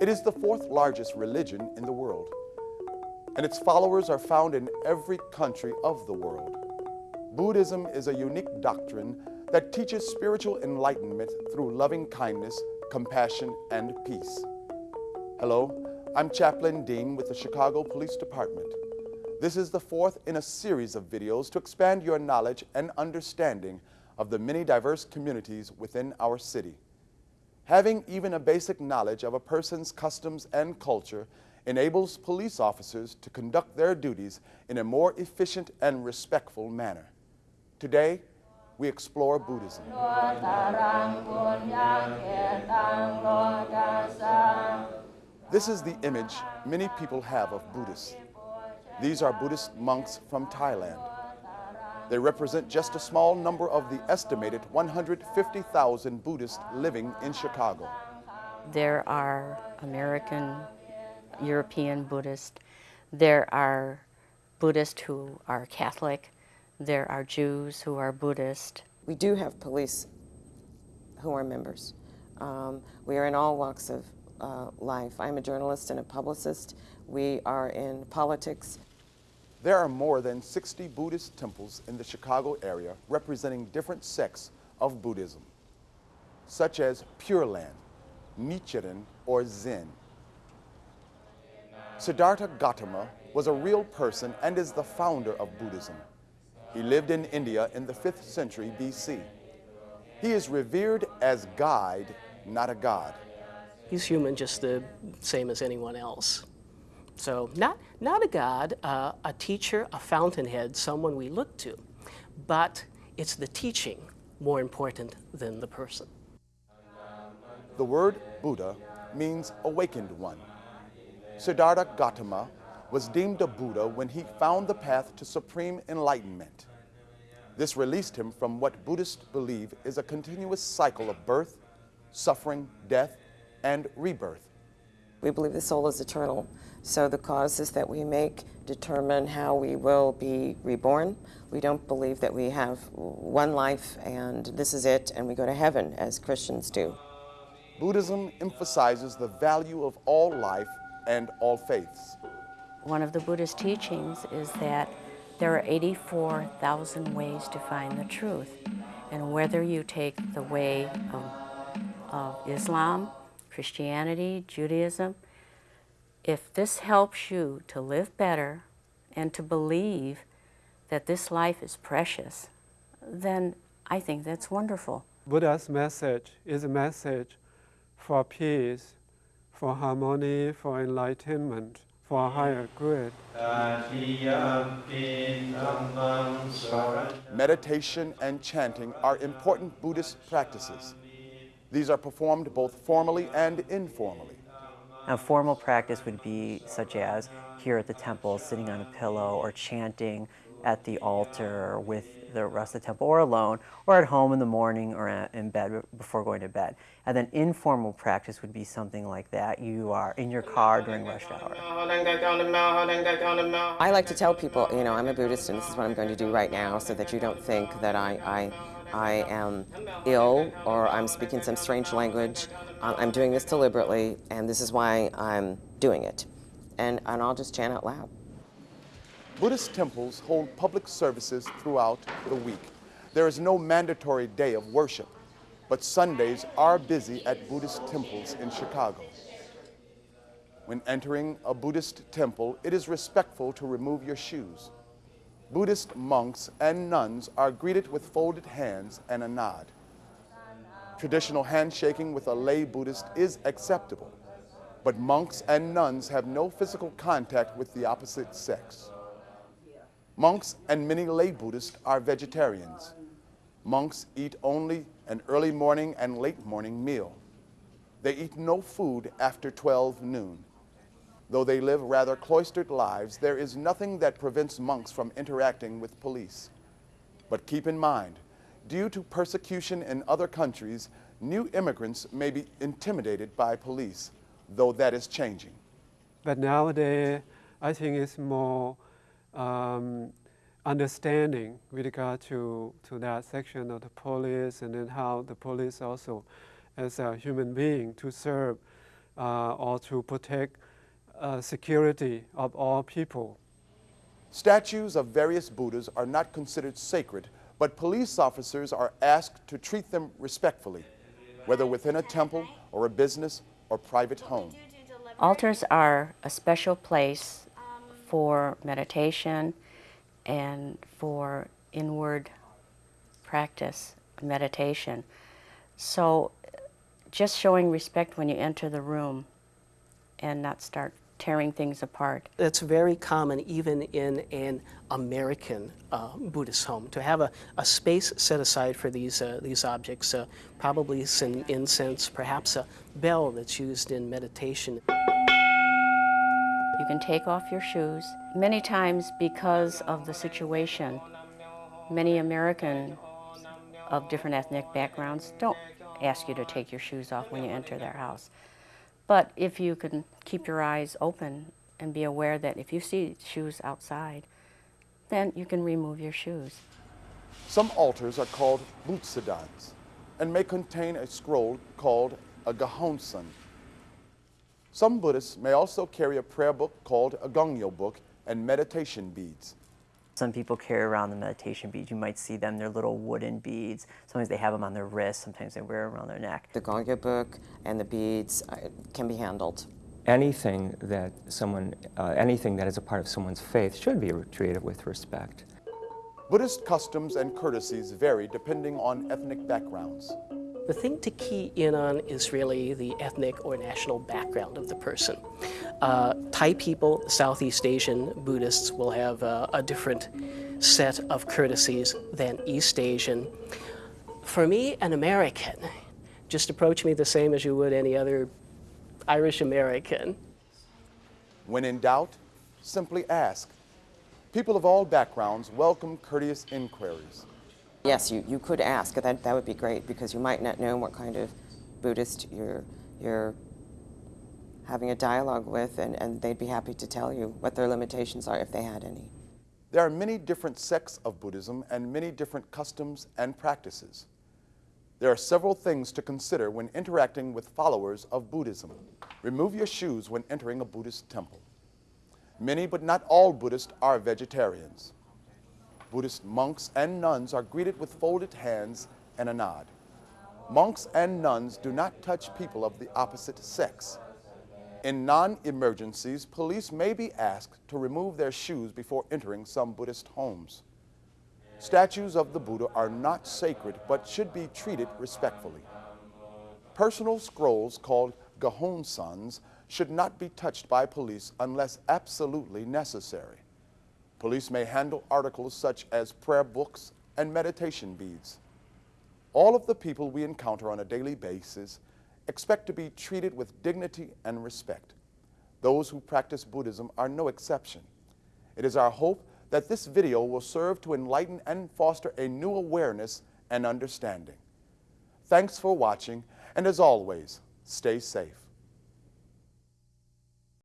It is the fourth largest religion in the world, and its followers are found in every country of the world. Buddhism is a unique doctrine that teaches spiritual enlightenment through loving kindness, compassion, and peace. Hello, I'm Chaplain Dean with the Chicago Police Department. This is the fourth in a series of videos to expand your knowledge and understanding of the many diverse communities within our city. Having even a basic knowledge of a person's customs and culture enables police officers to conduct their duties in a more efficient and respectful manner. Today, we explore Buddhism. This is the image many people have of Buddhists. These are Buddhist monks from Thailand. They represent just a small number of the estimated 150,000 Buddhists living in Chicago. There are American, European Buddhists. There are Buddhists who are Catholic. There are Jews who are Buddhist. We do have police who are members. Um, we are in all walks of uh, life. I'm a journalist and a publicist. We are in politics. There are more than 60 Buddhist temples in the Chicago area representing different sects of Buddhism, such as Pure Land, Nichiren, or Zen. Siddhartha Gautama was a real person and is the founder of Buddhism. He lived in India in the 5th century BC. He is revered as guide, not a god. He's human just the same as anyone else. So not, not a god, uh, a teacher, a fountainhead, someone we look to, but it's the teaching more important than the person. The word Buddha means awakened one. Siddhartha Gautama was deemed a Buddha when he found the path to supreme enlightenment. This released him from what Buddhists believe is a continuous cycle of birth, suffering, death, and rebirth. We believe the soul is eternal, so the causes that we make determine how we will be reborn. We don't believe that we have one life and this is it and we go to heaven as Christians do. Buddhism emphasizes the value of all life and all faiths. One of the Buddhist teachings is that there are 84,000 ways to find the truth. And whether you take the way of, of Islam, Christianity, Judaism, if this helps you to live better and to believe that this life is precious, then I think that's wonderful. Buddha's message is a message for peace, for harmony, for enlightenment for a higher good. Meditation and chanting are important Buddhist practices. These are performed both formally and informally. A formal practice would be such as here at the temple, sitting on a pillow or chanting at the altar with the rest of the temple or alone or at home in the morning or in bed before going to bed. And then informal practice would be something like that. You are in your car during rush hour. I like to tell people, you know, I'm a Buddhist and this is what I'm going to do right now so that you don't think that I, I, I am ill or I'm speaking some strange language. I'm doing this deliberately and this is why I'm doing it. And, and I'll just chant out loud. Buddhist temples hold public services throughout the week. There is no mandatory day of worship, but Sundays are busy at Buddhist temples in Chicago. When entering a Buddhist temple, it is respectful to remove your shoes. Buddhist monks and nuns are greeted with folded hands and a nod. Traditional handshaking with a lay Buddhist is acceptable, but monks and nuns have no physical contact with the opposite sex. Monks and many lay Buddhists are vegetarians. Monks eat only an early morning and late morning meal. They eat no food after 12 noon. Though they live rather cloistered lives, there is nothing that prevents monks from interacting with police. But keep in mind, due to persecution in other countries, new immigrants may be intimidated by police, though that is changing. But nowadays, I think it's more um, understanding with regard to, to that section of the police and then how the police also as a human being to serve uh, or to protect uh, security of all people. Statues of various Buddhas are not considered sacred, but police officers are asked to treat them respectfully, whether within a temple or a business or private home. Altars are a special place for meditation and for inward practice, meditation. So just showing respect when you enter the room and not start tearing things apart. That's very common even in an American uh, Buddhist home to have a, a space set aside for these, uh, these objects, uh, probably some incense, perhaps a bell that's used in meditation. You can take off your shoes. Many times, because of the situation, many Americans of different ethnic backgrounds don't ask you to take your shoes off when you enter their house. But if you can keep your eyes open and be aware that if you see shoes outside, then you can remove your shoes. Some altars are called butsudans and may contain a scroll called a gohonzon. Some Buddhists may also carry a prayer book called a gongyo book and meditation beads. Some people carry around the meditation beads. You might see them, they're little wooden beads. Sometimes they have them on their wrists, sometimes they wear them around their neck. The Gongyo book and the beads uh, can be handled. Anything that someone, uh, anything that is a part of someone's faith should be treated with respect. Buddhist customs and courtesies vary depending on ethnic backgrounds. The thing to key in on is really the ethnic or national background of the person. Uh, Thai people, Southeast Asian Buddhists will have uh, a different set of courtesies than East Asian. For me, an American, just approach me the same as you would any other Irish American. When in doubt, simply ask. People of all backgrounds welcome courteous inquiries. Yes, you, you could ask. That, that would be great because you might not know what kind of Buddhist you're, you're having a dialogue with, and, and they'd be happy to tell you what their limitations are if they had any. There are many different sects of Buddhism and many different customs and practices. There are several things to consider when interacting with followers of Buddhism. Remove your shoes when entering a Buddhist temple. Many, but not all Buddhists are vegetarians. Buddhist monks and nuns are greeted with folded hands and a nod. Monks and nuns do not touch people of the opposite sex. In non-emergencies, police may be asked to remove their shoes before entering some Buddhist homes. Statues of the Buddha are not sacred, but should be treated respectfully. Personal scrolls called gohonzons should not be touched by police unless absolutely necessary. Police may handle articles such as prayer books and meditation beads. All of the people we encounter on a daily basis expect to be treated with dignity and respect. Those who practice Buddhism are no exception. It is our hope that this video will serve to enlighten and foster a new awareness and understanding. Thanks for watching, and as always, stay safe.